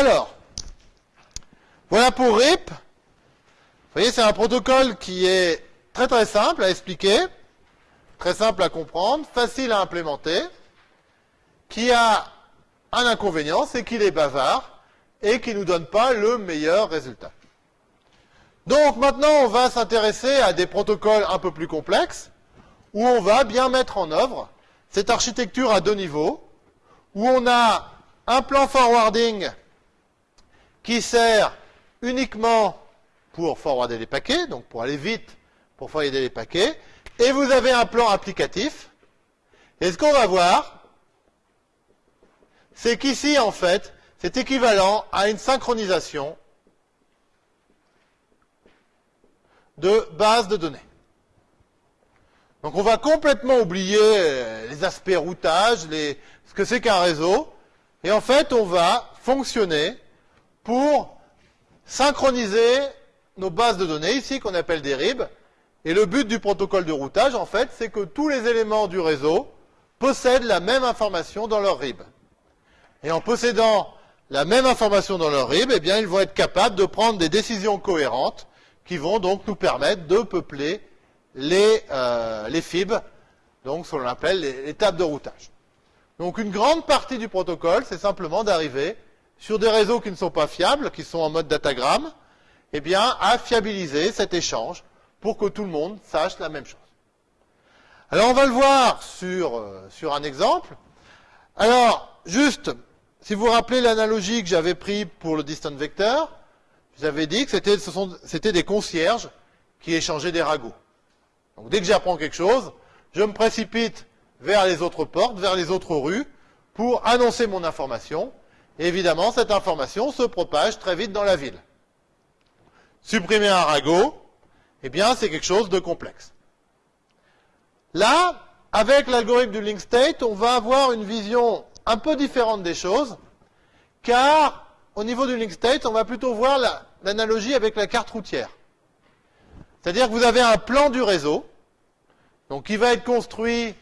Alors, voilà pour RIP. Vous voyez, c'est un protocole qui est très très simple à expliquer, très simple à comprendre, facile à implémenter, qui a un inconvénient, c'est qu'il est bavard et qui ne nous donne pas le meilleur résultat. Donc maintenant, on va s'intéresser à des protocoles un peu plus complexes, où on va bien mettre en œuvre cette architecture à deux niveaux, où on a un plan forwarding qui sert uniquement pour forwarder les paquets, donc pour aller vite pour forwarder les paquets, et vous avez un plan applicatif. Et ce qu'on va voir, c'est qu'ici, en fait, c'est équivalent à une synchronisation de base de données. Donc on va complètement oublier euh, les aspects routage, ce que c'est qu'un réseau, et en fait on va fonctionner pour synchroniser nos bases de données, ici qu'on appelle des RIB. Et le but du protocole de routage, en fait, c'est que tous les éléments du réseau possèdent la même information dans leur RIB. Et en possédant la même information dans leur RIB, eh bien, ils vont être capables de prendre des décisions cohérentes qui vont donc nous permettre de peupler les, euh, FIB, donc ce qu'on appelle les tables de routage. Donc une grande partie du protocole, c'est simplement d'arriver sur des réseaux qui ne sont pas fiables, qui sont en mode datagramme, eh bien, à fiabiliser cet échange pour que tout le monde sache la même chose. Alors, on va le voir sur, euh, sur un exemple. Alors, juste, si vous vous rappelez l'analogie que j'avais prise pour le distant vector, je vous avais dit que c'était des concierges qui échangeaient des ragots. Donc, dès que j'apprends quelque chose, je me précipite vers les autres portes, vers les autres rues, pour annoncer mon information, évidemment, cette information se propage très vite dans la ville. Supprimer un ragot, eh bien, c'est quelque chose de complexe. Là, avec l'algorithme du link state, on va avoir une vision un peu différente des choses, car au niveau du link state, on va plutôt voir l'analogie avec la carte routière. C'est-à-dire que vous avez un plan du réseau, donc qui va être construit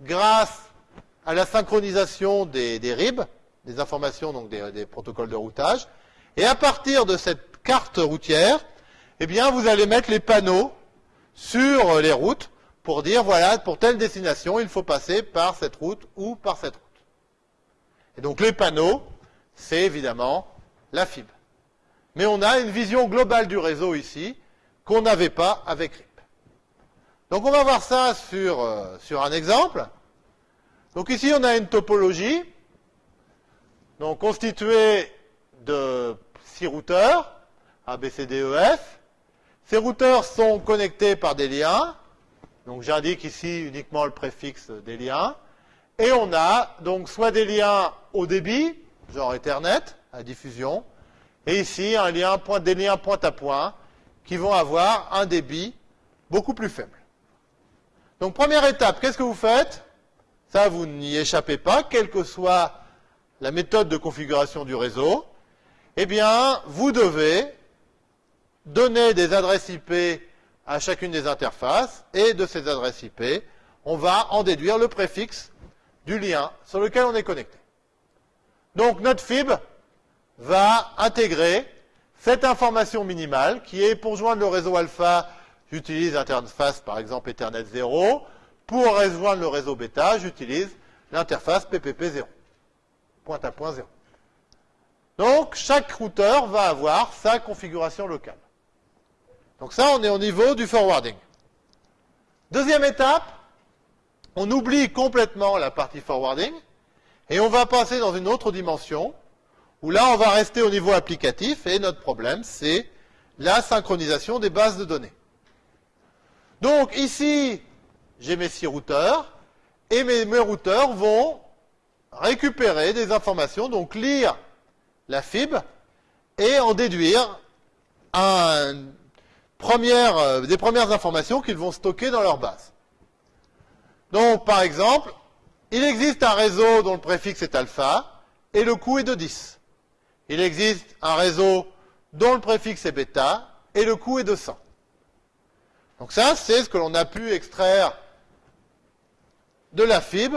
grâce à la synchronisation des, des RIB, des informations, donc des, protocoles de routage. Et à partir de cette carte routière, eh bien, vous allez mettre les panneaux sur les routes pour dire, voilà, pour telle destination, il faut passer par cette route ou par cette route. Et donc, les panneaux, c'est évidemment la fibre. Mais on a une vision globale du réseau ici, qu'on n'avait pas avec RIP. Donc, on va voir ça sur, euh, sur un exemple. Donc, ici, on a une topologie donc constitué de six routeurs, A, B, C, D, E, F. Ces routeurs sont connectés par des liens. Donc j'indique ici uniquement le préfixe des liens. Et on a donc soit des liens au débit, genre Ethernet, à diffusion, et ici un lien point, des liens point à point qui vont avoir un débit beaucoup plus faible. Donc première étape, qu'est-ce que vous faites? Ça, vous n'y échappez pas, quel que soit la méthode de configuration du réseau, eh bien, vous devez donner des adresses IP à chacune des interfaces, et de ces adresses IP, on va en déduire le préfixe du lien sur lequel on est connecté. Donc, notre FIB va intégrer cette information minimale qui est pour joindre le réseau alpha, j'utilise l'interface par exemple Ethernet 0. Pour rejoindre le réseau bêta, j'utilise l'interface PPP 0 point à point 0. Donc, chaque routeur va avoir sa configuration locale. Donc ça, on est au niveau du forwarding. Deuxième étape, on oublie complètement la partie forwarding et on va passer dans une autre dimension où là, on va rester au niveau applicatif et notre problème, c'est la synchronisation des bases de données. Donc ici, j'ai mes six routeurs et mes, mes routeurs vont récupérer des informations, donc lire la FIB et en déduire euh, des premières informations qu'ils vont stocker dans leur base. Donc, par exemple, il existe un réseau dont le préfixe est alpha et le coût est de 10. Il existe un réseau dont le préfixe est bêta et le coût est de 100. Donc ça, c'est ce que l'on a pu extraire de la FIB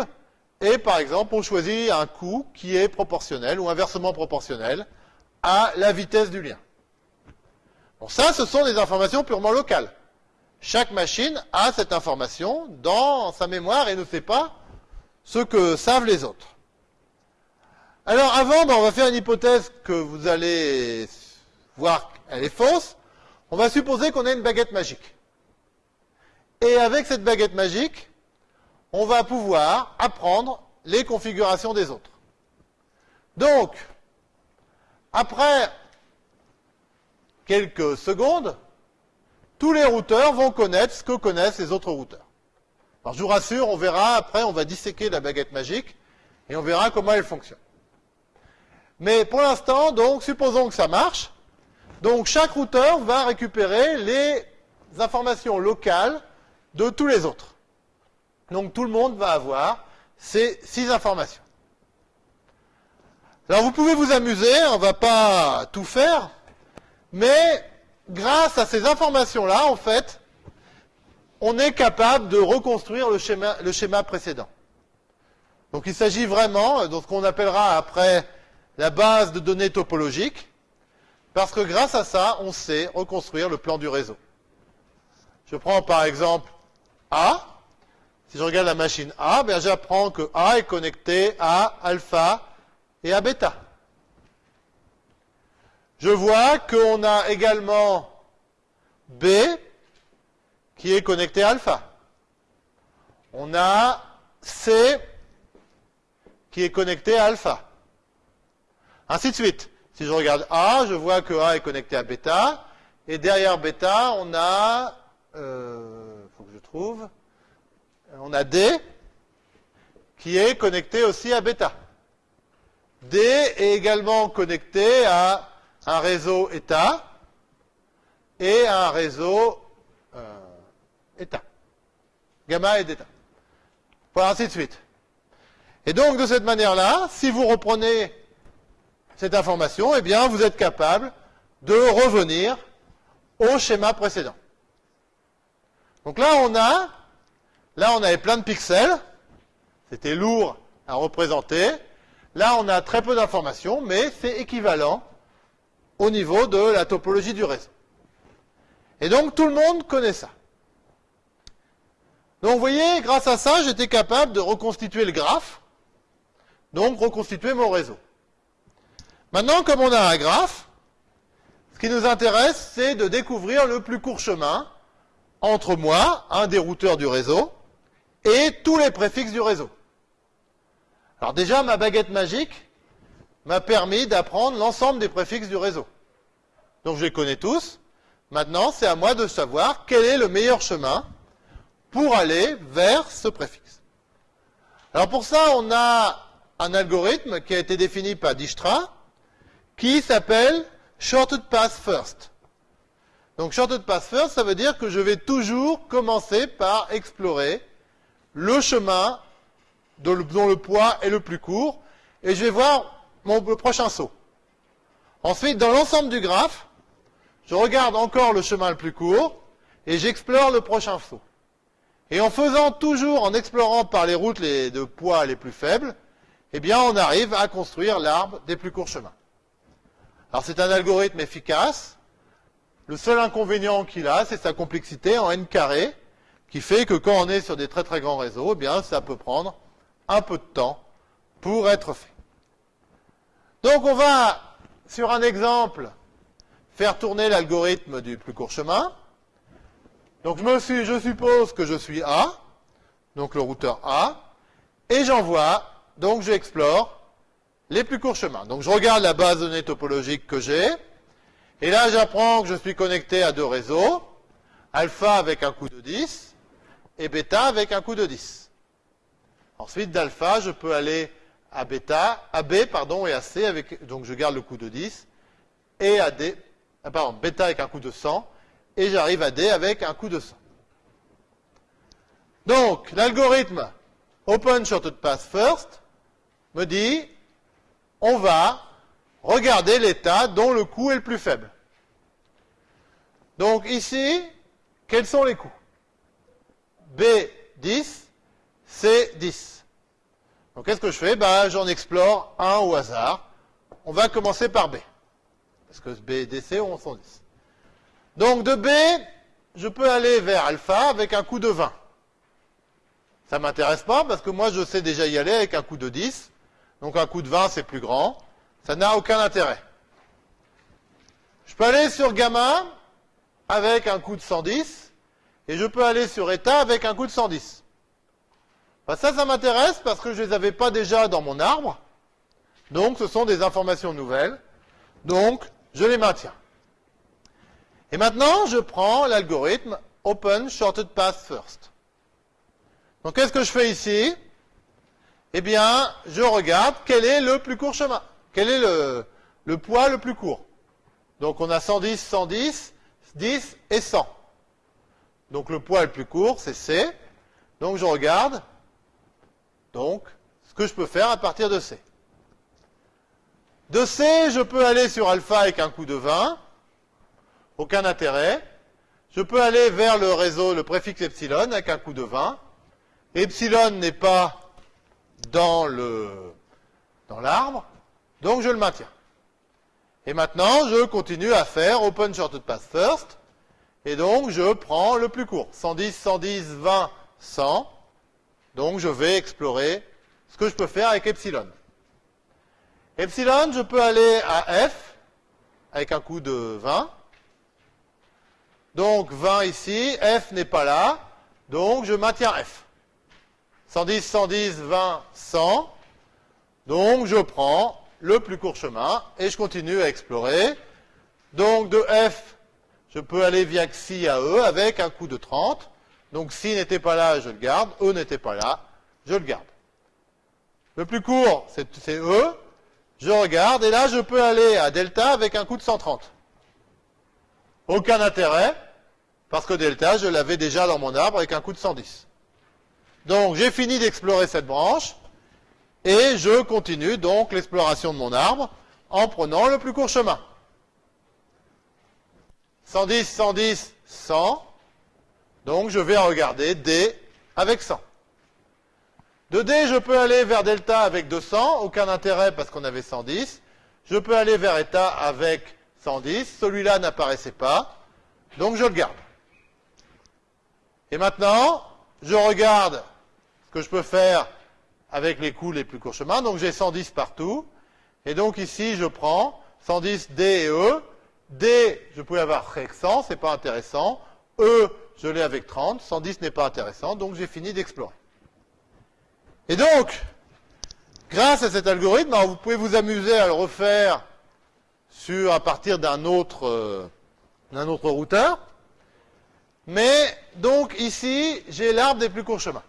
et par exemple, on choisit un coût qui est proportionnel ou inversement proportionnel à la vitesse du lien. Bon, ça, ce sont des informations purement locales. Chaque machine a cette information dans sa mémoire et ne sait pas ce que savent les autres. Alors avant, ben, on va faire une hypothèse que vous allez voir, elle est fausse. On va supposer qu'on a une baguette magique. Et avec cette baguette magique, on va pouvoir apprendre les configurations des autres. Donc, après quelques secondes, tous les routeurs vont connaître ce que connaissent les autres routeurs. Alors je vous rassure, on verra après, on va disséquer la baguette magique et on verra comment elle fonctionne. Mais pour l'instant, donc, supposons que ça marche. Donc chaque routeur va récupérer les informations locales de tous les autres. Donc tout le monde va avoir ces six informations. Alors vous pouvez vous amuser, on ne va pas tout faire, mais grâce à ces informations-là, en fait, on est capable de reconstruire le schéma, le schéma précédent. Donc il s'agit vraiment de ce qu'on appellera après la base de données topologiques, parce que grâce à ça, on sait reconstruire le plan du réseau. Je prends par exemple A. Si je regarde la machine A, ben j'apprends que A est connecté à alpha et à bêta. Je vois qu'on a également B qui est connecté à alpha. On a C qui est connecté à alpha. Ainsi de suite. Si je regarde A, je vois que A est connecté à bêta. Et derrière bêta, on a, euh, faut que je trouve, on a D qui est connecté aussi à bêta. D est également connecté à un réseau état et à un réseau euh, état. Gamma et d'état. Voilà, ainsi de suite. Et donc, de cette manière-là, si vous reprenez cette information, eh bien, vous êtes capable de revenir au schéma précédent. Donc là, on a, là, on avait plein de pixels. C'était lourd à représenter. Là, on a très peu d'informations, mais c'est équivalent au niveau de la topologie du réseau. Et donc, tout le monde connaît ça. Donc, vous voyez, grâce à ça, j'étais capable de reconstituer le graphe, donc reconstituer mon réseau. Maintenant, comme on a un graphe, ce qui nous intéresse, c'est de découvrir le plus court chemin entre moi, un des routeurs du réseau, et tous les préfixes du réseau. Alors déjà, ma baguette magique m'a permis d'apprendre l'ensemble des préfixes du réseau. Donc je les connais tous. Maintenant, c'est à moi de savoir quel est le meilleur chemin pour aller vers ce préfixe. Alors pour ça, on a un algorithme qui a été défini par Dijkstra qui s'appelle Shorted Path First. Donc Shorted Path First, ça veut dire que je vais toujours commencer par explorer le chemin dont le poids est le plus court, et je vais voir mon, prochain saut. Ensuite, dans l'ensemble du graphe, je regarde encore le chemin le plus court, et j'explore le prochain saut. Et en faisant toujours, en explorant par les routes de poids les plus faibles, eh bien, on arrive à construire l'arbre des plus courts chemins. Alors, c'est un algorithme efficace. Le seul inconvénient qu'il a, c'est sa complexité en n carré, qui fait que quand on est sur des très très grands réseaux, eh bien, ça peut prendre un peu de temps pour être fait. Donc on va, sur un exemple, faire tourner l'algorithme du plus court chemin. Donc je, me suis, je suppose que je suis A, donc le routeur A, et j'envoie, donc j'explore les plus courts chemins. Donc je regarde la base de données topologique que j'ai, et là j'apprends que je suis connecté à deux réseaux, alpha avec un coup de 10, et bêta avec un coup de 10. Ensuite, d'alpha, je peux aller à bêta, à B, pardon, et à C, avec, donc je garde le coup de 10, et à D, ah, pardon, bêta avec un coup de 100, et j'arrive à D avec un coup de 100. Donc, l'algorithme Open Shorted Path First me dit, on va regarder l'état dont le coût est le plus faible. Donc ici, quels sont les coûts? B10 c'est 10. Donc qu'est-ce que je fais? Ben, J'en explore un au hasard. On va commencer par B. parce que B et DC ont 110. Donc de B, je peux aller vers alpha avec un coup de 20. Ça m'intéresse pas parce que moi je sais déjà y aller avec un coup de 10. Donc un coup de 20 c'est plus grand. Ça n'a aucun intérêt. Je peux aller sur gamma avec un coup de 110 et je peux aller sur état avec un coup de 110. ça, ça m'intéresse parce que je les avais pas déjà dans mon arbre. Donc ce sont des informations nouvelles. Donc je les maintiens. Et maintenant, je prends l'algorithme Open Shorted Path First. Donc qu'est-ce que je fais ici? Eh bien, je regarde quel est le plus court chemin. Quel est le, le poids le plus court? Donc on a 110, 110, 10 et 100. Donc le poids le plus court, c'est C. Donc je regarde donc ce que je peux faire à partir de C. De C, je peux aller sur alpha avec un coup de 20. Aucun intérêt. Je peux aller vers le réseau, le préfixe epsilon avec un coup de 20. Epsilon n'est pas dans le dans l'arbre, donc je le maintiens. Et maintenant, je continue à faire Open Shorted Path First, et donc je prends le plus court. 110, 110, 20, 100. Donc je vais explorer ce que je peux faire avec Epsilon. Epsilon, je peux aller à F avec un coup de 20. Donc 20 ici, F n'est pas là, donc je maintiens F. 110, 110, 20, 100. Donc je prends le plus court chemin et je continue à explorer. Donc de F, je peux aller via XI à E avec un coup de 30. Donc si n'était pas là, je le garde. E n'était pas là, je le garde. Le plus court, c'est E. Je regarde et là, je peux aller à delta avec un coup de 130. Aucun intérêt, parce que delta, je l'avais déjà dans mon arbre avec un coup de 110. Donc j'ai fini d'explorer cette branche et je continue donc l'exploration de mon arbre en prenant le plus court chemin. 110, 110, 100. Donc je vais regarder D avec 100. De D, je peux aller vers delta avec 200, aucun intérêt parce qu'on avait 110. Je peux aller vers eta avec 110, celui-là n'apparaissait pas, donc je le garde. Et maintenant, je regarde ce que je peux faire avec les coups les plus courts chemins. Donc j'ai 110 partout. Et donc ici, je prends 110 D et E. D, je pouvais avoir avec 100, c'est pas intéressant. E, je l'ai avec 30. 110 n'est pas intéressant, donc j'ai fini d'explorer. Et donc, grâce à cet algorithme, vous pouvez vous amuser à le refaire sur, à partir d'un autre, euh, d'un autre routeur. Mais, donc, ici, j'ai l'arbre des plus courts chemins.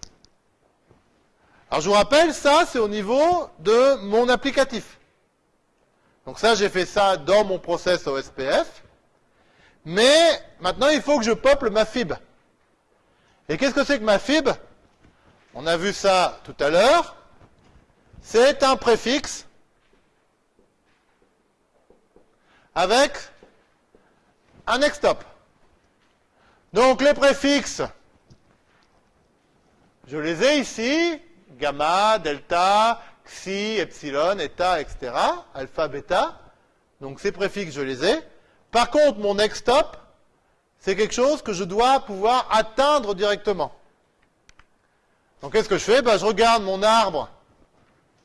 Alors, je vous rappelle, ça, c'est au niveau de mon applicatif. Donc ça, j'ai fait ça dans mon process OSPF. Mais, maintenant, il faut que je peuple ma fib. Et qu'est-ce que c'est que ma fib on a vu ça tout à l'heure. C'est un préfixe avec un next stop. Donc les préfixes, je les ai ici, gamma, delta, xi, epsilon, eta, etc., alpha, bêta. Donc ces préfixes, je les ai. Par contre, mon next stop, c'est quelque chose que je dois pouvoir atteindre directement. Donc qu'est-ce que je fais? Ben, Je regarde mon arbre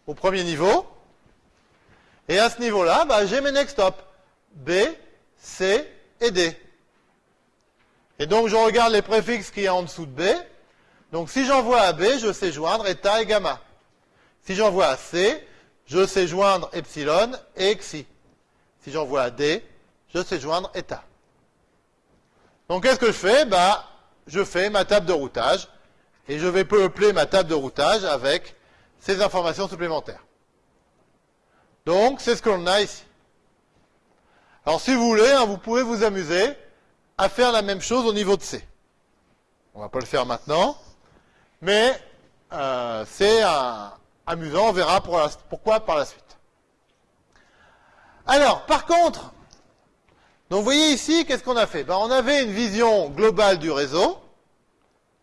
au premier niveau. Et à ce niveau-là, ben, j'ai mes next stop. B, C et D. Et donc je regarde les préfixes qu'il y a en dessous de B. Donc si j'envoie à B, je sais joindre eta et gamma. Si j'envoie à C, je sais joindre epsilon et xi. Si j'envoie à D, je sais joindre eta. Donc qu'est-ce que je fais? Ben, Je fais ma table de routage et je vais peupler ma table de routage avec ces informations supplémentaires. Donc, c'est ce que l'on a ici. Alors, si vous voulez, hein, vous pouvez vous amuser à faire la même chose au niveau de C. On ne va pas le faire maintenant, mais euh, c'est amusant, on verra pourquoi par la suite. Alors, par contre, donc vous voyez ici, qu'est-ce qu'on a fait? Ben, On avait une vision globale du réseau,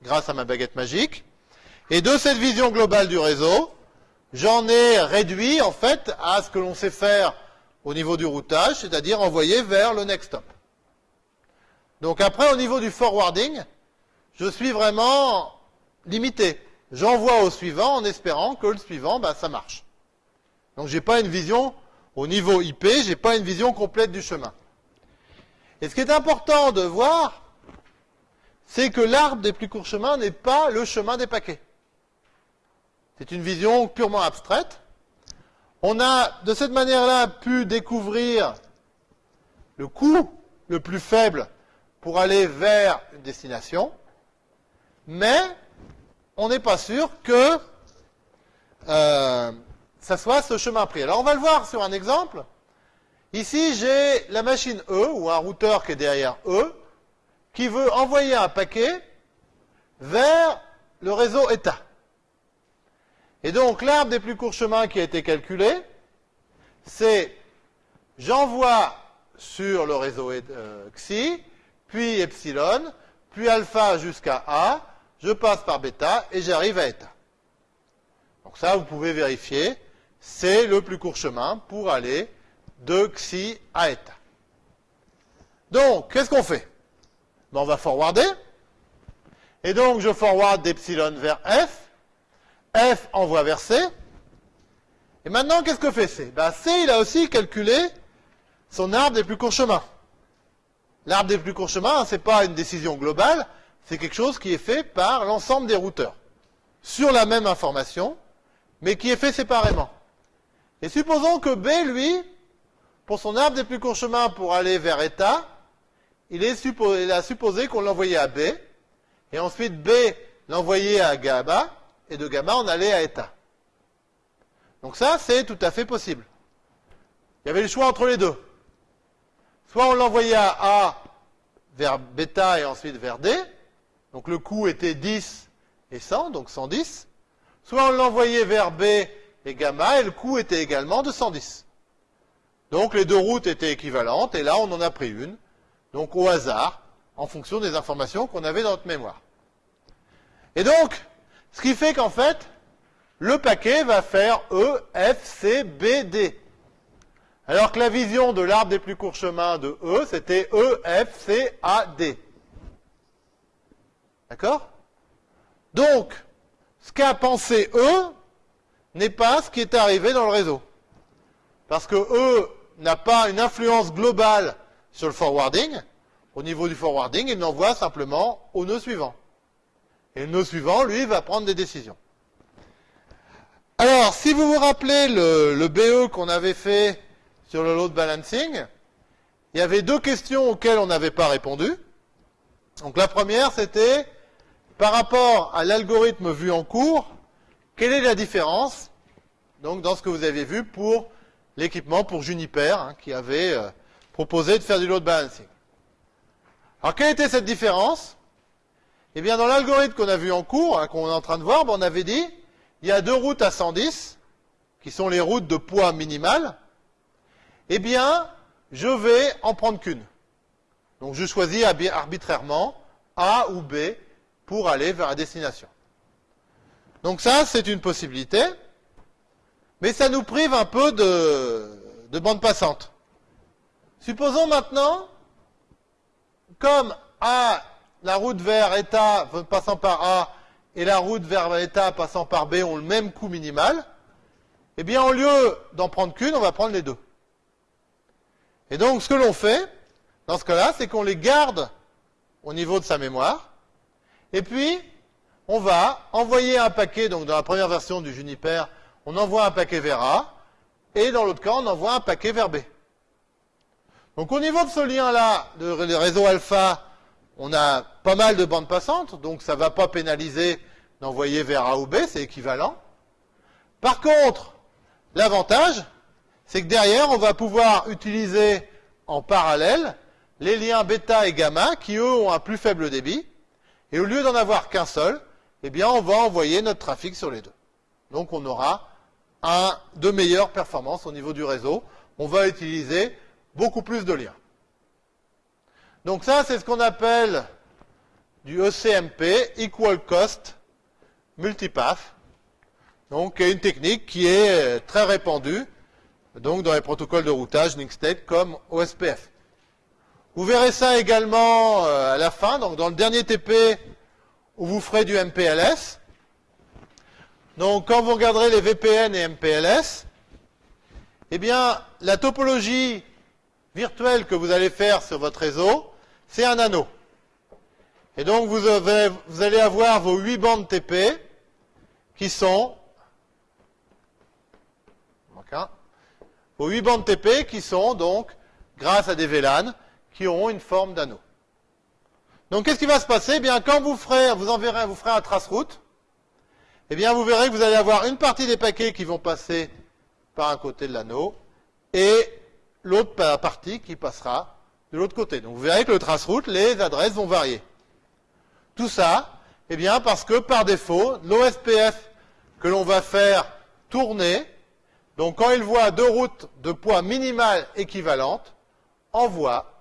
grâce à ma baguette magique. Et de cette vision globale du réseau, j'en ai réduit en fait à ce que l'on sait faire au niveau du routage, c'est-à-dire envoyer vers le next stop. Donc après, au niveau du forwarding, je suis vraiment limité. J'envoie au suivant en espérant que le suivant, bah, ça marche. Donc j'ai pas une vision au niveau IP, j'ai pas une vision complète du chemin. Et ce qui est important de voir, c'est que l'arbre des plus courts chemins n'est pas le chemin des paquets. C'est une vision purement abstraite. On a de cette manière-là pu découvrir le coût le plus faible pour aller vers une destination, mais on n'est pas sûr que euh, ça soit ce chemin pris. Alors on va le voir sur un exemple. Ici, j'ai la machine E, ou un routeur qui est derrière E, qui veut envoyer un paquet vers le réseau état. Et donc, l'arbre des plus courts chemins qui a été calculé, c'est j'envoie sur le réseau euh, xi, puis epsilon, puis alpha jusqu'à a, je passe par bêta et j'arrive à état. Donc ça, vous pouvez vérifier, c'est le plus court chemin pour aller de xi à état. Donc, qu'est-ce qu'on fait? Ben, On va forwarder. Et donc, je forward d'epsilon vers f. f envoie vers c. Et maintenant, qu'est-ce que fait c? Ben, C, il a aussi calculé son arbre des plus courts chemins. L'arbre des plus courts chemins, ce n'est pas une décision globale, c'est quelque chose qui est fait par l'ensemble des routeurs. Sur la même information, mais qui est fait séparément. Et supposons que B, lui, pour son arbre des plus courts chemins pour aller vers état, il, a supposé qu'on l'envoyait à B, et ensuite B l'envoyait à gamma, et de gamma on allait à état. Donc ça, c'est tout à fait possible. Il y avait le choix entre les deux. Soit on l'envoyait à A vers bêta et ensuite vers D, donc le coût était 10 et 100, donc 110. Soit on l'envoyait vers B et gamma, et le coût était également de 110. Donc les deux routes étaient équivalentes, et là on en a pris une, donc au hasard, en fonction des informations qu'on avait dans notre mémoire. Et donc, ce qui fait qu'en fait, le paquet va faire E, F, C, B, D. Alors que la vision de l'arbre des plus courts chemins de E, c'était E, F, C, A, D. D'accord? Donc, ce qu'a pensé E n'est pas ce qui est arrivé dans le réseau. Parce que E n'a pas une influence globale sur le forwarding. Au niveau du forwarding, il n'envoie simplement au nœud suivant. Et le nœud suivant, lui, va prendre des décisions. Alors, si vous vous rappelez le, BE qu'on avait fait sur le load balancing, il y avait deux questions auxquelles on n'avait pas répondu. Donc la première, c'était par rapport à l'algorithme vu en cours, quelle est la différence donc, dans ce que vous avez vu pour l'équipement pour Juniper, hein, qui avait euh, proposé de faire du load balancing? Alors, quelle était cette différence? Eh bien, dans l'algorithme qu'on a vu en cours, hein, qu'on est en train de voir, ben, on avait dit, il y a deux routes à 110, qui sont les routes de poids minimal. Eh bien, je vais en prendre qu'une. Donc, je choisis arbitrairement A ou B pour aller vers la destination. Donc ça, c'est une possibilité. Mais ça nous prive un peu de, de bande passante. Supposons maintenant, comme A, la route vers état passant par A et la route vers état passant par B ont le même coût minimal, eh bien, au lieu d'en prendre qu'une, on va prendre les deux. Et donc, ce que l'on fait, dans ce cas-là, c'est qu'on les garde au niveau de sa mémoire, et puis, on va envoyer un paquet, donc dans la première version du Juniper, on envoie un paquet vers A, et dans l'autre cas, on envoie un paquet vers B. Donc au niveau de ce lien-là, de réseau alpha, on a pas mal de bandes passantes, donc ça ne va pas pénaliser d'envoyer vers A ou B, c'est équivalent. Par contre, l'avantage, c'est que derrière, on va pouvoir utiliser en parallèle les liens bêta et gamma, qui eux ont un plus faible débit, et au lieu d'en avoir qu'un seul, eh bien, on va envoyer notre trafic sur les deux. Donc on aura de meilleures performances au niveau du réseau. On va utiliser beaucoup plus de liens. Donc ça, c'est ce qu'on appelle du ECMP, Equal Cost Multipath. Donc une technique qui est très répandue donc dans les protocoles de routage link state comme OSPF. Vous verrez ça également euh, à la fin, donc dans le dernier TP où vous ferez du MPLS. Donc quand vous regarderez les VPN et MPLS, eh bien la topologie virtuelle que vous allez faire sur votre réseau, c'est un anneau. Et donc vous, vous allez avoir vos 8 bandes TP qui sont vos 8 bandes TP qui sont donc, grâce à des VLAN, qui auront une forme d'anneau. Donc qu'est-ce qui va se passer? Eh bien, quand vous ferez, vous enverrez, vous ferez un trace route, eh bien, vous verrez que vous allez avoir une partie des paquets qui vont passer par un côté de l'anneau et l'autre partie qui passera de l'autre côté. Donc vous verrez que le trace route, les adresses vont varier. Tout ça, eh bien, parce que par défaut, l'OSPF que l'on va faire tourner, donc quand il voit deux routes de poids minimal équivalentes, envoie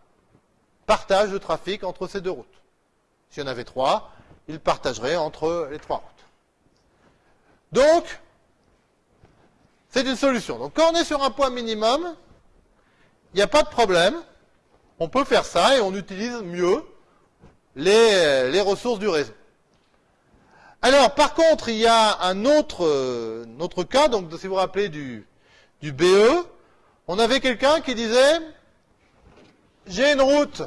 partage de trafic entre ces deux routes. S'il y en avait trois, il partagerait entre les trois routes. Donc, c'est une solution. Donc quand on est sur un poids minimum, il n'y a pas de problème. On peut faire ça et on utilise mieux les, ressources du réseau. Alors, par contre, il y a un autre, cas, donc si vous vous rappelez du BE, on avait quelqu'un qui disait, j'ai une route,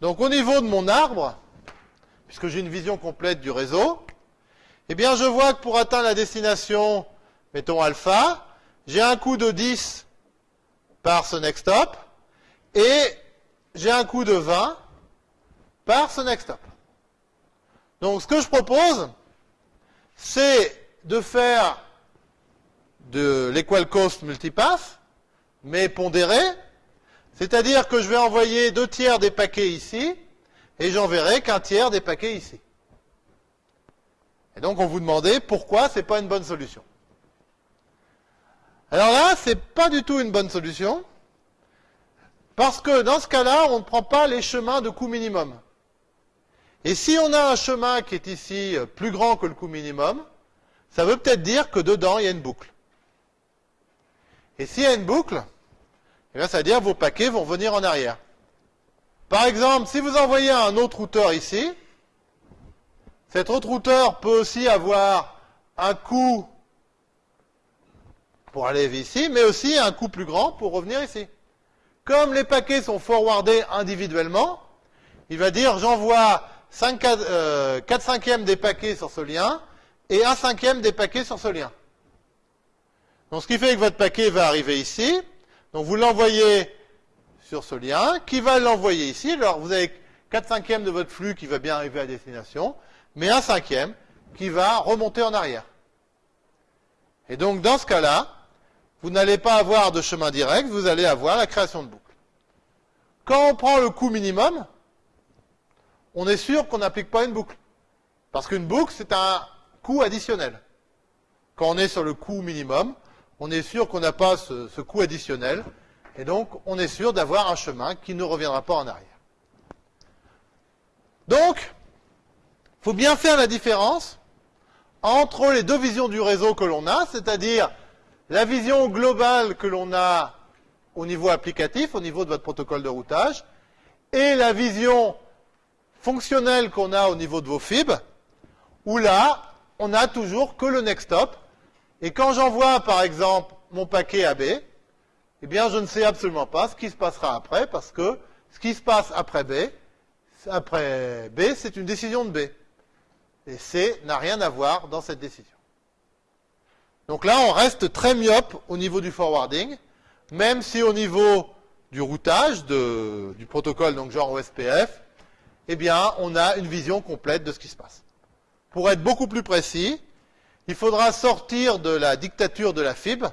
donc au niveau de mon arbre, puisque j'ai une vision complète du réseau, eh bien je vois que pour atteindre la destination, mettons alpha, j'ai un coût de 10 par ce next stop, et j'ai un coût de 20 par ce next stop. Donc ce que je propose, c'est de faire de l'equal cost multipath, mais pondéré, c'est-à-dire que je vais envoyer deux tiers des paquets ici, et j'enverrai qu'un tiers des paquets ici. Et donc on vous demandait pourquoi ce n'est pas une bonne solution. Alors là, ce n'est pas du tout une bonne solution, parce que dans ce cas-là, on ne prend pas les chemins de coût minimum. Et si on a un chemin qui est ici euh, plus grand que le coût minimum, ça veut peut-être dire que dedans, il y a une boucle. Et s'il y a une boucle, eh ça veut dire vos paquets vont venir en arrière. Par exemple, si vous envoyez un autre routeur ici, cet autre routeur peut aussi avoir un coût pour aller ici, mais aussi un coût plus grand pour revenir ici. Comme les paquets sont forwardés individuellement, il va dire j'envoie 4, 4 euh, cinquièmes des paquets sur ce lien et 1 cinquième des paquets sur ce lien. Donc ce qui fait que votre paquet va arriver ici. Donc vous l'envoyez sur ce lien, qui va l'envoyer ici. Alors vous avez 4 cinquièmes de votre flux qui va bien arriver à destination, mais 1 cinquième qui va remonter en arrière. Et donc dans ce cas-là, vous n'allez pas avoir de chemin direct, vous allez avoir la création de boucle. Quand on prend le coût minimum, on est sûr qu'on n'applique pas une boucle. Parce qu'une boucle, c'est un coût additionnel. Quand on est sur le coût minimum, on est sûr qu'on n'a pas ce, coût additionnel, et donc on est sûr d'avoir un chemin qui ne reviendra pas en arrière. Donc, il faut bien faire la différence entre les deux visions du réseau que l'on a, c'est-à-dire la vision globale que l'on a au niveau applicatif, au niveau de votre protocole de routage, et la vision fonctionnelle qu'on a au niveau de vos fibres, où là, on n'a toujours que le next stop, et quand j'envoie, par exemple, mon paquet à B, eh bien, je ne sais absolument pas ce qui se passera après, parce que ce qui se passe après B, après B, c'est une décision de B. Et C n'a rien à voir dans cette décision. Donc là, on reste très myope au niveau du forwarding, même si au niveau du routage du protocole, donc genre OSPF, eh bien, on a une vision complète de ce qui se passe. Pour être beaucoup plus précis, il faudra sortir de la dictature de la fibre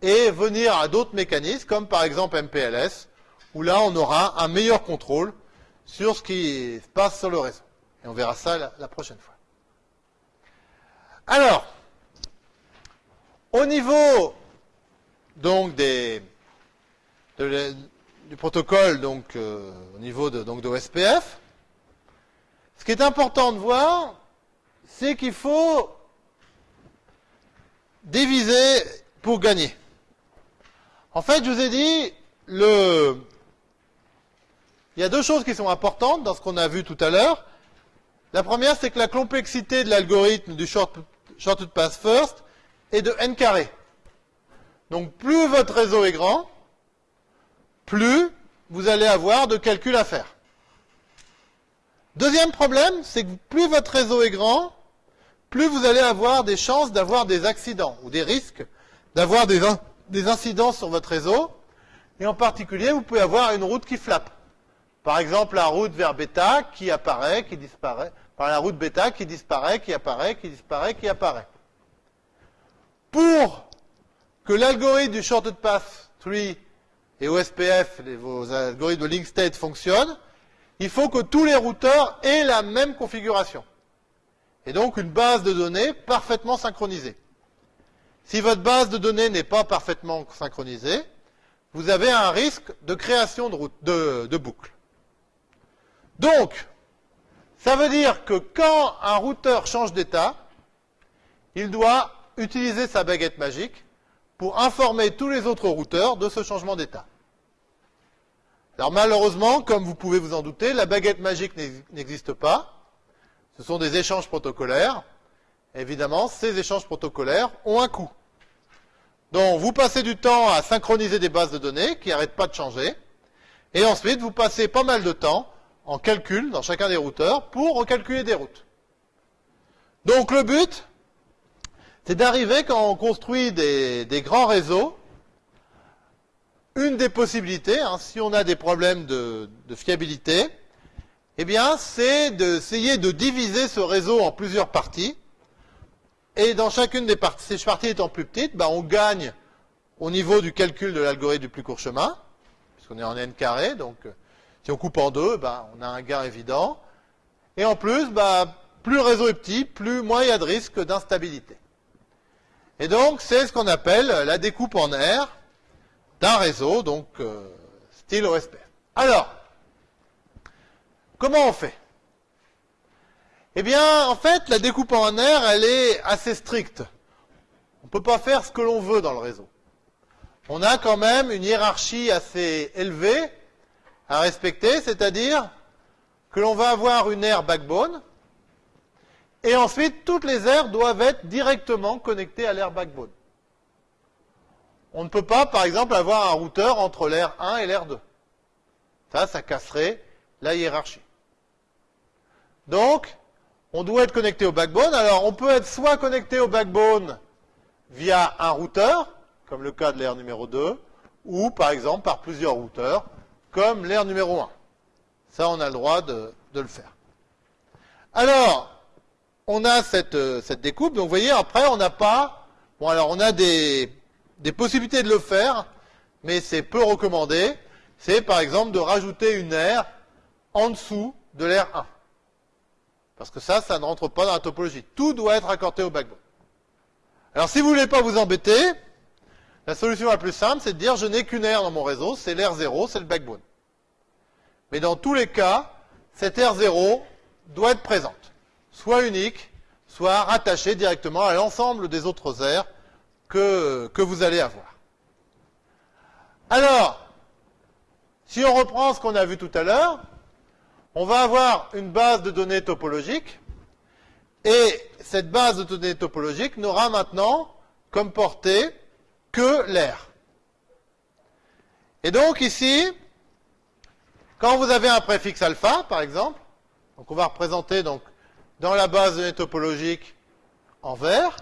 et venir à d'autres mécanismes, comme par exemple MPLS, où là on aura un meilleur contrôle sur ce qui se passe sur le réseau. Et on verra ça la, prochaine fois. Alors, au niveau du protocole, donc euh, au niveau de, donc d'OSPF, ce qui est important de voir, c'est qu'il faut Diviser pour gagner. En fait, je vous ai dit, le... il y a deux choses qui sont importantes dans ce qu'on a vu tout à l'heure. La première, c'est que la complexité de l'algorithme du short, shortcut pass first est de n carré. Donc plus votre réseau est grand, plus vous allez avoir de calculs à faire. Deuxième problème, c'est que plus votre réseau est grand, plus vous allez avoir des chances d'avoir des accidents ou des risques d'avoir des, incidents sur votre réseau. Et en particulier, vous pouvez avoir une route qui flappe. Par exemple, la route vers bêta qui apparaît, qui disparaît. Par la route bêta qui disparaît, qui apparaît, qui disparaît, qui apparaît. Pour que l'algorithme du shorted path tree et OSPF, vos algorithmes de link state fonctionnent, il faut que tous les routeurs aient la même configuration. Et donc une base de données parfaitement synchronisée. Si votre base de données n'est pas parfaitement synchronisée, vous avez un risque de création de, de boucles. Donc, ça veut dire que quand un routeur change d'état, il doit utiliser sa baguette magique pour informer tous les autres routeurs de ce changement d'état. Alors malheureusement, comme vous pouvez vous en douter, la baguette magique n'existe pas. Ce sont des échanges protocolaires. Évidemment, ces échanges protocolaires ont un coût. Donc vous passez du temps à synchroniser des bases de données qui n'arrêtent pas de changer. Et ensuite, vous passez pas mal de temps en calcul dans chacun des routeurs pour recalculer des routes. Donc le but, c'est d'arriver quand on construit des, grands réseaux, une des possibilités, hein, si on a des problèmes de, fiabilité, eh bien, c'est d'essayer de diviser ce réseau en plusieurs parties. Et dans chacune des parties, ces parties étant plus petites, ben, on gagne au niveau du calcul de l'algorithme du plus court chemin, puisqu'on est en n carré, donc si on coupe en deux, ben, on a un gain évident. Et en plus, ben, plus le réseau est petit, plus moins il y a de risque d'instabilité. Et donc, c'est ce qu'on appelle la découpe en R d'un réseau, donc euh, style OSP. Alors, comment on fait? Eh bien, en fait, la découpe en R, elle est assez stricte. On ne peut pas faire ce que l'on veut dans le réseau. On a quand même une hiérarchie assez élevée à respecter, c'est-à-dire que l'on va avoir une aire backbone, et ensuite, toutes les aires doivent être directement connectées à l'aire backbone. On ne peut pas, par exemple, avoir un routeur entre l'aire 1 et l'aire 2. Ça, ça casserait la hiérarchie. Donc, on doit être connecté au backbone. Alors, on peut être soit connecté au backbone via un routeur, comme le cas de l'aire numéro 2, ou par exemple par plusieurs routeurs, comme l'aire numéro 1. Ça, on a le droit de, de le faire. Alors, on a euh, cette, découpe. Donc vous voyez, après, on n'a pas... Bon, alors on a des, possibilités de le faire, mais c'est peu recommandé. C'est par exemple de rajouter une aire en dessous de l'aire 1. Parce que ça, ça ne rentre pas dans la topologie. Tout doit être accordé au backbone. Alors si vous ne voulez pas vous embêter, la solution la plus simple, c'est de dire je n'ai qu'une aire dans mon réseau, c'est l'aire 0, c'est le backbone. Mais dans tous les cas, cette aire 0 doit être présente soit unique, soit rattaché directement à l'ensemble des autres aires que, que vous allez avoir. Alors, si on reprend ce qu'on a vu tout à l'heure, on va avoir une base de données topologique, et cette base de données topologique n'aura maintenant comme portée que l'air. Et donc ici, quand vous avez un préfixe alpha, par exemple, donc on va représenter donc dans la base de données topologique en vert,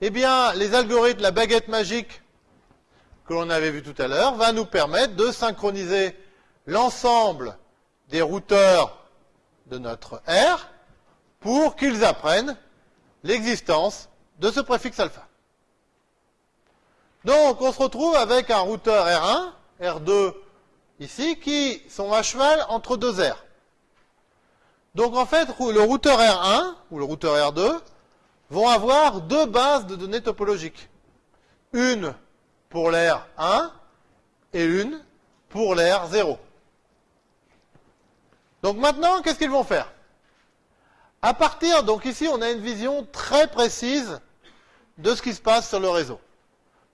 eh bien, les algorithmes, la baguette magique que l'on avait vu tout à l'heure, va nous permettre de synchroniser l'ensemble des routeurs de notre R pour qu'ils apprennent l'existence de ce préfixe alpha. Donc, on se retrouve avec un routeur R1, R2 ici, qui sont à cheval entre deux R. Donc en fait, le routeur R1 ou le routeur R2 vont avoir deux bases de données topologiques. Une pour l'air 1 et une pour l'air 0. Donc maintenant, qu'est-ce qu'ils vont faire? À partir, donc ici, on a une vision très précise de ce qui se passe sur le réseau.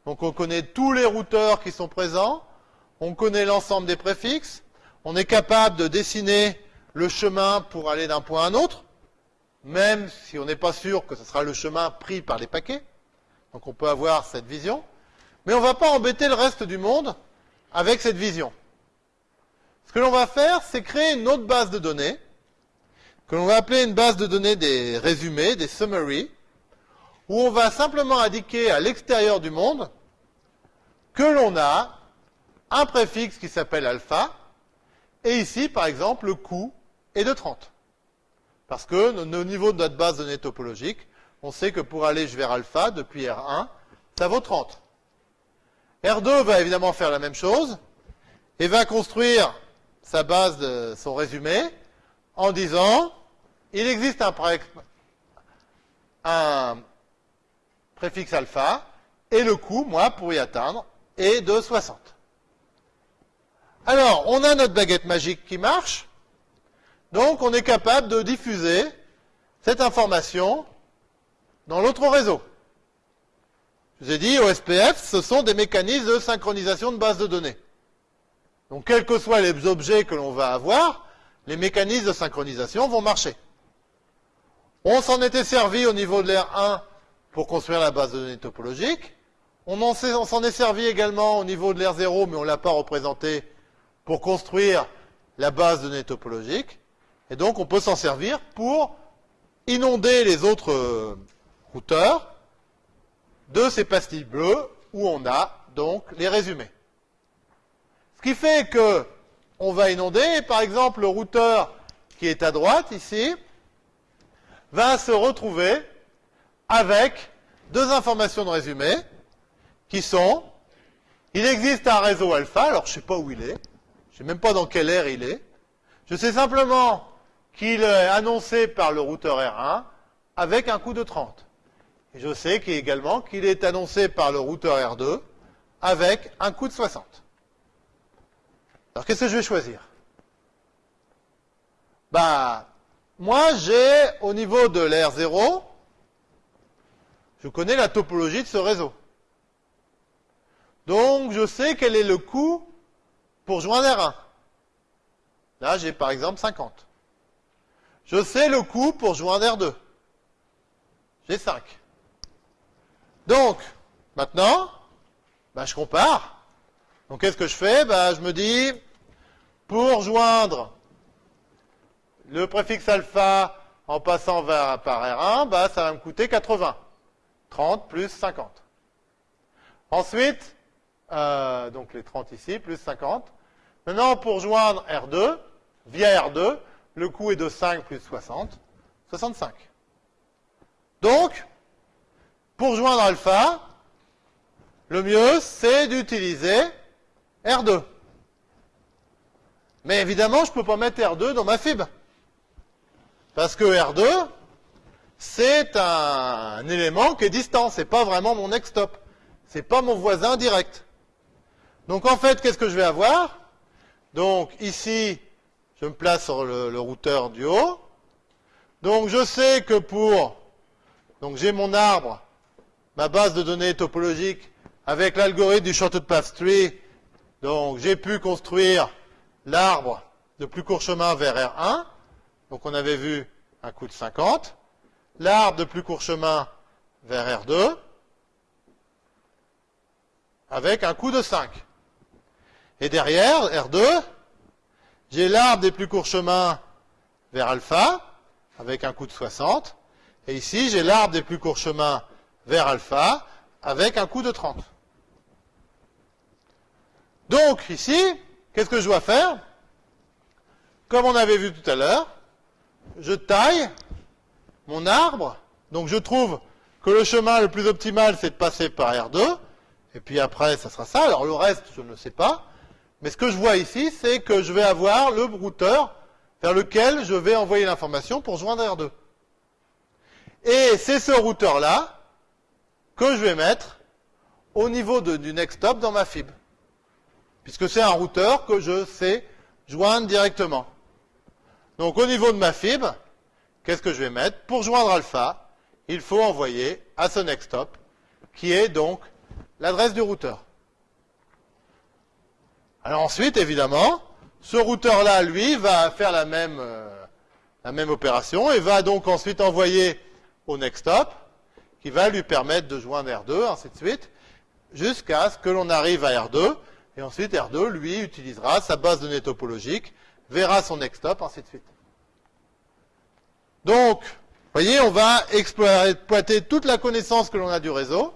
Donc on connaît tous les routeurs qui sont présents, on connaît l'ensemble des préfixes, on est capable de dessiner le chemin pour aller d'un point à un autre, même si on n'est pas sûr que ce sera le chemin pris par les paquets. Donc on peut avoir cette vision. Mais on ne va pas embêter le reste du monde avec cette vision. Ce que l'on va faire, c'est créer une autre base de données, que l'on va appeler une base de données des résumés, des summaries, où on va simplement indiquer à l'extérieur du monde que l'on a un préfixe qui s'appelle alpha, et ici, par exemple, le coût est de 30. Parce que au niveau de notre base de données topologique, on sait que pour aller vers alpha, depuis R1, ça vaut 30. R2 va évidemment faire la même chose, et va construire sa base, de, son résumé, en disant, il existe un, préfixe alpha, et le coût, moi, pour y atteindre, est de 60. Alors, on a notre baguette magique qui marche, donc on est capable de diffuser cette information dans l'autre réseau. Je vous ai dit, OSPF, ce sont des mécanismes de synchronisation de base de données. Donc, quels que soient les objets que l'on va avoir, les mécanismes de synchronisation vont marcher. On s'en était servi au niveau de l'air 1 pour construire la base de données topologique. On s'en est servi également au niveau de l'air 0, mais on ne l'a pas représenté pour construire la base de données topologique. Et donc, on peut s'en servir pour inonder les autres euh, routeurs de ces pastilles bleues où on a donc les résumés. Ce qui fait que on va inonder, par exemple, le routeur qui est à droite ici va se retrouver avec deux informations de résumé qui sont il existe un réseau alpha, alors je ne sais pas où il est, je ne sais même pas dans quelle ère il est, je sais simplement qu'il est annoncé par le routeur R1 avec un coût de 30. Et je sais également qu'il est annoncé par le routeur R2 avec un coût de 60. Alors qu'est-ce que je vais choisir? Bah, moi j'ai au niveau de l'R0, je connais la topologie de ce réseau. Donc je sais quel est le coût pour joindre R1. Là j'ai par exemple 50. Je sais le coût pour joindre R2. J'ai 5. Donc, maintenant, bah, je compare. Donc, qu'est-ce que je fais? Bah, Je me dis, pour joindre le préfixe alpha en passant par R1, bah, ça va me coûter 80. 30 plus 50. Ensuite, euh, donc les 30 ici, plus 50. Maintenant, pour joindre R2, via R2, le coût est de 5 plus 60, 65. Donc, pour joindre alpha, le mieux, c'est d'utiliser R2. Mais évidemment, je ne peux pas mettre R2 dans ma fibre. Parce que R2, c'est un, élément qui est distant. Ce n'est pas vraiment mon next stop. Ce n'est pas mon voisin direct. Donc en fait, qu'est-ce que je vais avoir? Donc ici, je me place sur le, routeur du haut. Donc je sais que pour, donc j'ai mon arbre, ma base de données topologique avec l'algorithme du Shorted Path Tree. Donc j'ai pu construire l'arbre de plus court chemin vers R1. Donc on avait vu un coût de 50. L'arbre de plus court chemin vers R2 avec un coût de 5. Et derrière, R2, j'ai l'arbre des plus courts chemins vers alpha, avec un coût de 60. Et ici, j'ai l'arbre des plus courts chemins vers alpha, avec un coût de 30. Donc, ici, qu'est-ce que je dois faire? Comme on avait vu tout à l'heure, je taille mon arbre. Donc, je trouve que le chemin le plus optimal, c'est de passer par R2. Et puis après, ça sera ça. Alors, le reste, je ne sais pas. Mais ce que je vois ici, c'est que je vais avoir le routeur vers lequel je vais envoyer l'information pour joindre R2. Et c'est ce routeur-là que je vais mettre au niveau du next stop dans ma fibre. Puisque c'est un routeur que je sais joindre directement. Donc au niveau de ma fibre, qu'est-ce que je vais mettre? Pour joindre alpha, il faut envoyer à ce next stop, qui est donc l'adresse du routeur. Alors ensuite, évidemment, ce routeur-là, lui, va faire la même, euh, opération et va donc ensuite envoyer au next hop, qui va lui permettre de joindre R2, ainsi de suite, jusqu'à ce que l'on arrive à R2, et ensuite R2, lui, utilisera sa base de données topologique, verra son next hop, ainsi de suite. Donc, vous voyez, on va exploiter toute la connaissance que l'on a du réseau.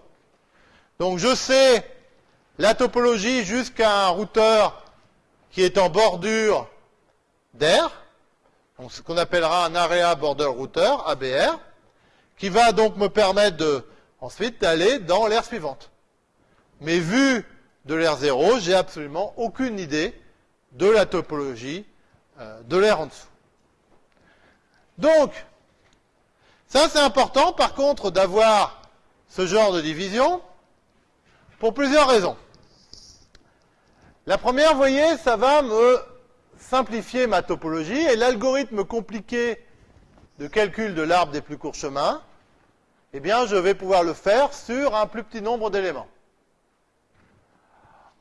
Donc je sais la topologie jusqu'à un routeur qui est en bordure d'air, ce qu'on appellera un Area Border Router, ABR, qui va donc me permettre de, ensuite d'aller dans l'aire suivante. Mais vu de l'air 0, j'ai absolument aucune idée de la topologie euh, de l'air en dessous. Donc, ça c'est important par contre d'avoir ce genre de division pour plusieurs raisons. La première, vous voyez, ça va me simplifier ma topologie et l'algorithme compliqué de calcul de l'arbre des plus courts chemins, eh bien, je vais pouvoir le faire sur un plus petit nombre d'éléments.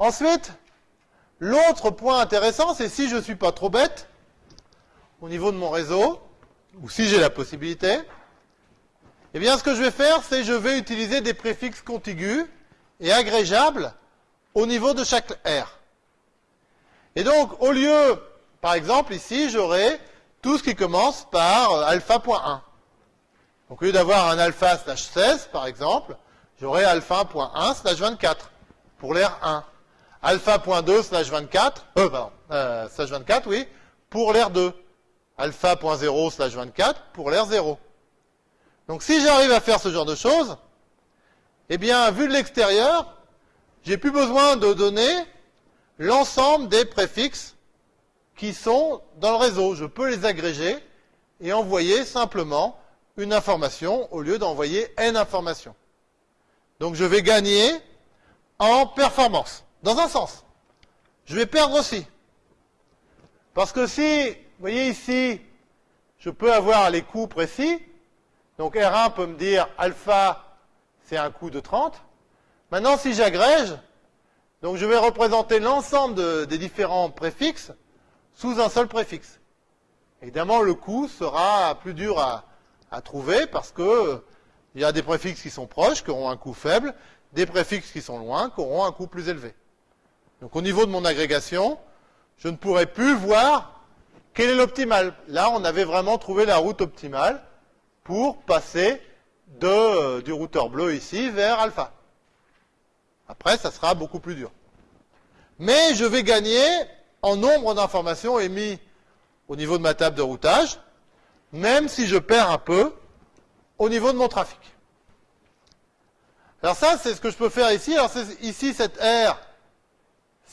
Ensuite, l'autre point intéressant, c'est si je ne suis pas trop bête, au niveau de mon réseau, ou si j'ai la possibilité, eh bien, ce que je vais faire, c'est que je vais utiliser des préfixes contigus et agrégeables au niveau de chaque R. Et donc, au lieu, par exemple, ici, j'aurai tout ce qui commence par euh, alpha.1. Donc, au lieu d'avoir un alpha slash 16, par exemple, j'aurai alpha.1 slash 24 pour l'air 1. Alpha.2 slash 24, euh, pardon, euh, slash 24, oui, pour l'air 2. Alpha.0 slash 24 pour l'air 0. Donc, si j'arrive à faire ce genre de choses, eh bien, vu de l'extérieur, j'ai plus besoin de donner l'ensemble des préfixes qui sont dans le réseau. Je peux les agréger et envoyer simplement une information au lieu d'envoyer n informations. Donc je vais gagner en performance, dans un sens. Je vais perdre aussi. Parce que si, vous voyez ici, je peux avoir les coûts précis, donc R1 peut me dire alpha, c'est un coût de 30. Maintenant, si j'agrège, donc je vais représenter l'ensemble des différents préfixes sous un seul préfixe. Évidemment, le coût sera plus dur à, trouver parce que il y a des préfixes qui sont proches, qui auront un coût faible, des préfixes qui sont loin, qui auront un coût plus élevé. Donc au niveau de mon agrégation, je ne pourrai plus voir quel est l'optimal. Là, on avait vraiment trouvé la route optimale pour passer de, du routeur bleu ici vers alpha. Après, ça sera beaucoup plus dur. Mais je vais gagner en nombre d'informations émises au niveau de ma table de routage, même si je perds un peu au niveau de mon trafic. Alors ça, c'est ce que je peux faire ici. Alors ici, cette R,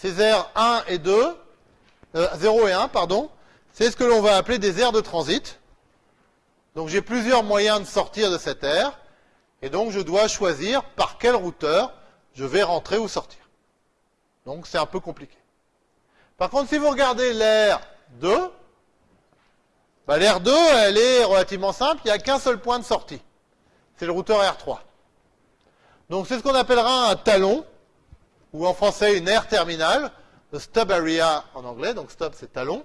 ces R 1 et 2, 0 euh, et 1, pardon, c'est ce que l'on va appeler des aires de transit. Donc j'ai plusieurs moyens de sortir de cette aire, et donc je dois choisir par quel routeur je vais rentrer ou sortir. Donc c'est un peu compliqué. Par contre, si vous regardez l'air 2, bah, l'air 2, elle est relativement simple, il n'y a qu'un seul point de sortie. C'est le routeur R3. Donc c'est ce qu'on appellera un talon, ou en français une aire terminale, le stub area en anglais, donc stub c'est talon,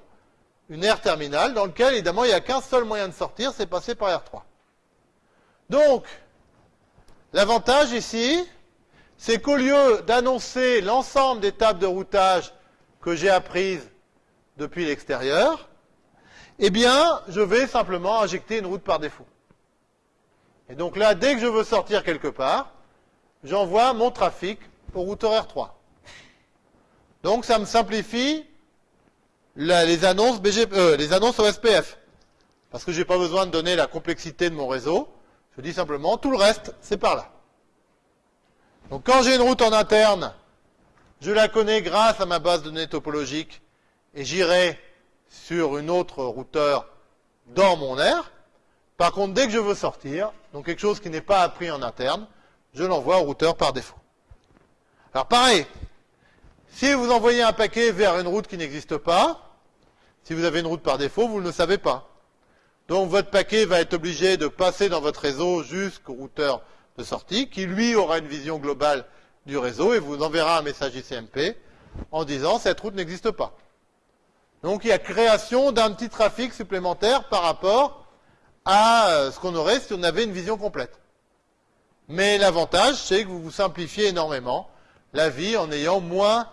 une aire terminale dans lequel évidemment il n'y a qu'un seul moyen de sortir, c'est passer par R3. Donc, l'avantage ici, c'est qu'au lieu d'annoncer l'ensemble des tables de routage que j'ai apprises depuis l'extérieur, eh bien, je vais simplement injecter une route par défaut. Et donc là, dès que je veux sortir quelque part, j'envoie mon trafic au routeur R3. Donc ça me simplifie les, annonces euh, les annonces. Parce que je n'ai pas besoin de donner la complexité de mon réseau. Je dis simplement, tout le reste, c'est par là. Donc quand j'ai une route en interne, je la connais grâce à ma base de données topologique et j'irai sur une autre routeur dans mon aire. Par contre, dès que je veux sortir, donc quelque chose qui n'est pas appris en interne, je l'envoie au routeur par défaut. Alors pareil, si vous envoyez un paquet vers une route qui n'existe pas, si vous avez une route par défaut, vous ne le savez pas. Donc votre paquet va être obligé de passer dans votre réseau jusqu'au routeur de sortie, qui lui aura une vision globale du réseau et vous enverra un message ICMP en disant cette route n'existe pas. Donc il y a création d'un petit trafic supplémentaire par rapport à euh, ce qu'on aurait si on avait une vision complète. Mais l'avantage, c'est que vous vous simplifiez énormément la vie en ayant moins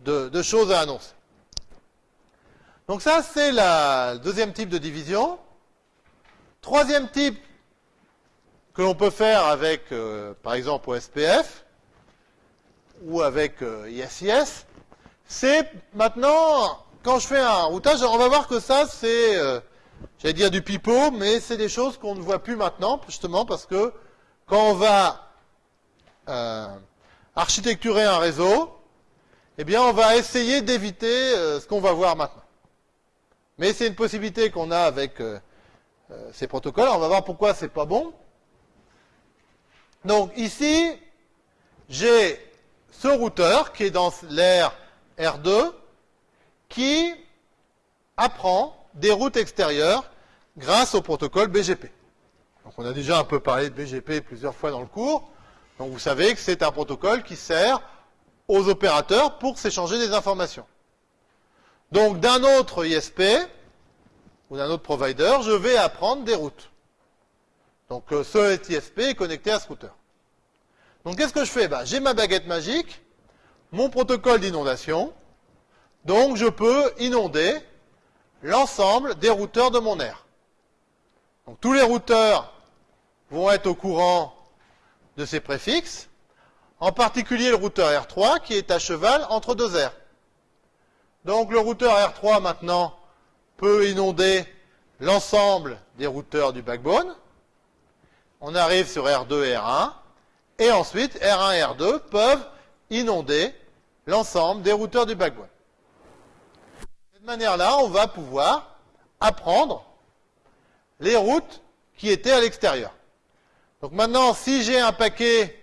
de, choses à annoncer. Donc ça, c'est le deuxième type de division. Troisième type que l'on peut faire avec, euh, par exemple, OSPF ou avec euh, ISIS, c'est maintenant, quand je fais un routage, on va voir que ça, c'est, euh, j'allais dire du pipeau, mais c'est des choses qu'on ne voit plus maintenant, justement, parce que quand on va architecturer un réseau, eh bien, on va essayer d'éviter ce qu'on va voir maintenant. Mais c'est une possibilité qu'on a avec ces protocoles. On va voir pourquoi c'est pas bon. Donc ici, j'ai ce routeur qui est dans l'air R2 qui apprend des routes extérieures grâce au protocole BGP. Donc on a déjà un peu parlé de BGP plusieurs fois dans le cours. Donc vous savez que c'est un protocole qui sert aux opérateurs pour s'échanger des informations. Donc d'un autre ISP ou d'un autre provider, je vais apprendre des routes. Donc euh, ce ISP est connecté à ce routeur. Donc qu'est-ce que je fais? Bah, J'ai ma baguette magique, mon protocole d'inondation, donc je peux inonder l'ensemble des routeurs de mon aire. Donc tous les routeurs vont être au courant de ces préfixes, en particulier le routeur R3 qui est à cheval entre deux aires. Donc le routeur R3 maintenant peut inonder l'ensemble des routeurs du backbone, on arrive sur R2 et R1, et ensuite R1 et R2 peuvent inonder l'ensemble des routeurs du backbone. De cette manière-là, on va pouvoir apprendre les routes qui étaient à l'extérieur. Donc maintenant, si j'ai un paquet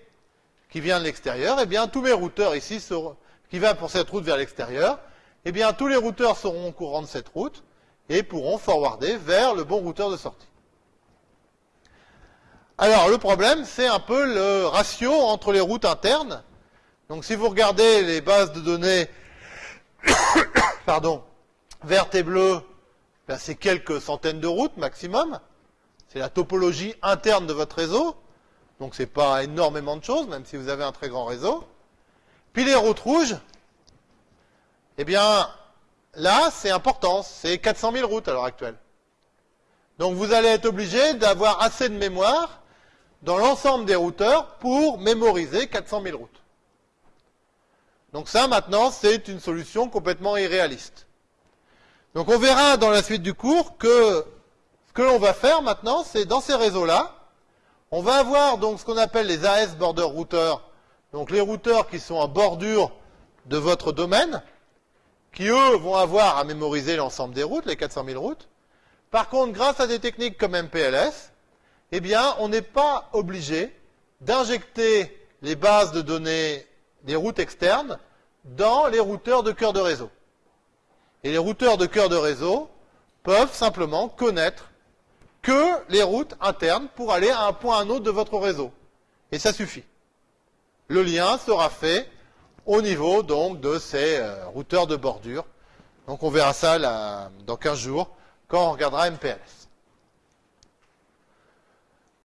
qui vient de l'extérieur, eh bien tous mes routeurs ici seront, qui va pour cette route vers l'extérieur, eh bien tous les routeurs seront au courant de cette route et pourront forwarder vers le bon routeur de sortie. Alors, le problème, c'est un peu le ratio entre les routes internes. Donc, si vous regardez les bases de données, pardon, vertes et bleues, ben, c'est quelques centaines de routes maximum. C'est la topologie interne de votre réseau. Donc, c'est pas énormément de choses, même si vous avez un très grand réseau. Puis les routes rouges, eh bien, là, c'est important. C'est 400 000 routes à l'heure actuelle. Donc, vous allez être obligé d'avoir assez de mémoire dans l'ensemble des routeurs pour mémoriser 400 000 routes. Donc ça, maintenant, c'est une solution complètement irréaliste. Donc on verra dans la suite du cours que ce que l'on va faire maintenant, c'est dans ces réseaux-là, on va avoir donc ce qu'on appelle les AS Border Routers, donc les routeurs qui sont en bordure de votre domaine, qui eux vont avoir à mémoriser l'ensemble des routes, les 400 000 routes. Par contre, grâce à des techniques comme MPLS, eh bien, on n'est pas obligé d'injecter les bases de données des routes externes dans les routeurs de cœur de réseau. Et les routeurs de cœur de réseau peuvent simplement connaître que les routes internes pour aller à un point à un autre de votre réseau. Et ça suffit. Le lien sera fait au niveau de ces euh, routeurs de bordure. Donc on verra ça dans 15 jours quand on regardera MPLS.